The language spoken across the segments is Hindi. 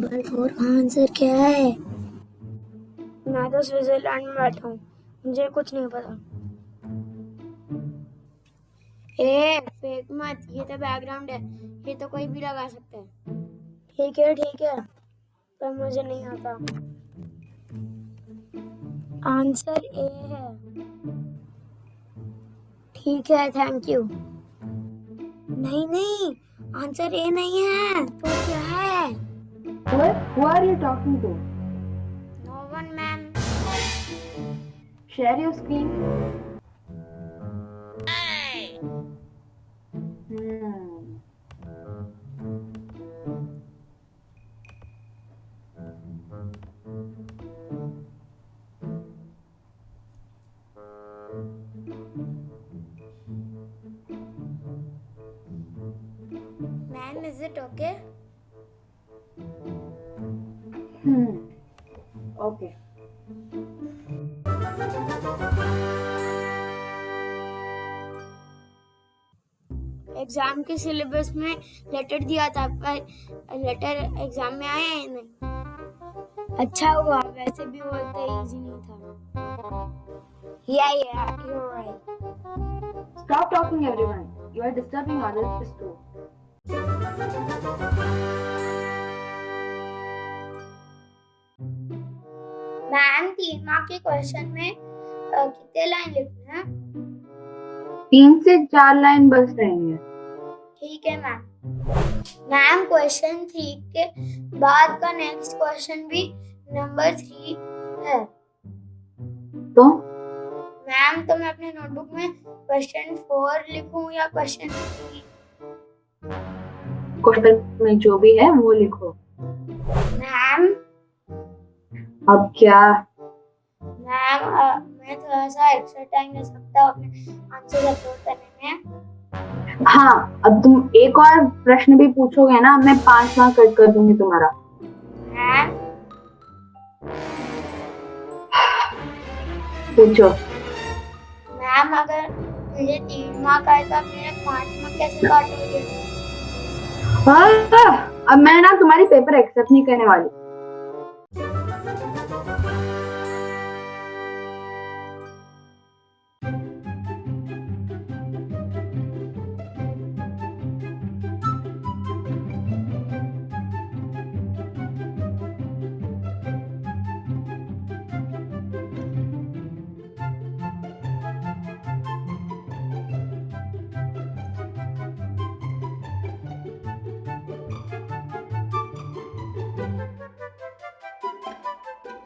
नंबर फोर का आंसर क्या है? मैं तो स्विट्जरलैंड में बैठा हूँ। मुझे कुछ नहीं पता। ए फेक मत। ये तो बैकग्राउंड है। ये तो कोई भी लगा सकता है। ठीक है ठीक है। पर मुझे नहीं आता। आंसर ए है। ठीक है थैंक यू नहीं नहीं। आंसर ए नहीं है। तो क्या है? What? Who are you talking to? No one, ma'am. Share your screen. Hey. Hmm. Ma'am, is it okay? Okay Hmm. Exam के सिलेबस में लेटर दिया था पर लेटर एग्ज़ाम में आया है नहीं अच्छा हुआ वैसे भी वो इतना इजी नहीं था या या you write Stop talking, everyone. You are disturbing others too. तीन मार्क के क्वेश्चन में कितने लाइन लिखना है? तीन से चार लाइन बस रहेंगे। ठीक है मैम मैम क्वेश्चन थ्री के बाद का नेक्स्ट क्वेश्चन भी नंबर थ्री है। तो? मैम तो मैं अपने नोटबुक में क्वेश्चन फोर लिखूं या क्वेश्चन थ्री क्वेश्चन में जो भी है वो लिखो। मैम अब क्या मैम मैं थोड़ा सा एक्स्ट्रा टाइम ले सकता हूँ अपने आंसर अपलोड करने में। हाँ अब तुम एक और प्रश्न भी पूछोगे ना मैं पाँच मार्क कट कर दूँगी तुम्हारा। मैम पूछो। मैम अगर मुझे तीन मार्क आए तो मेरे पाँच मार्क कैसे काटोगे? हाँ, अब मैं ना तुम्हारी पेपर एक्सेप्ट नहीं करने वाली।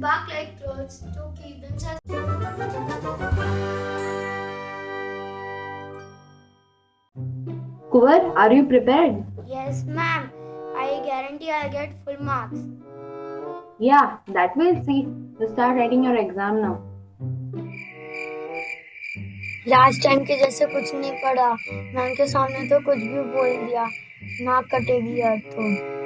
and bark-like clothes to keep themselves. Kuvar, are you prepared? Yes, ma'am. I guarantee I'll get full marks. Yeah, that we'll see. You start writing your exam now. Last time के जैसे कुछ नहीं पढ़ा मैम के सामने तो कुछ भी बोल दिया नाक कटेगी यार तो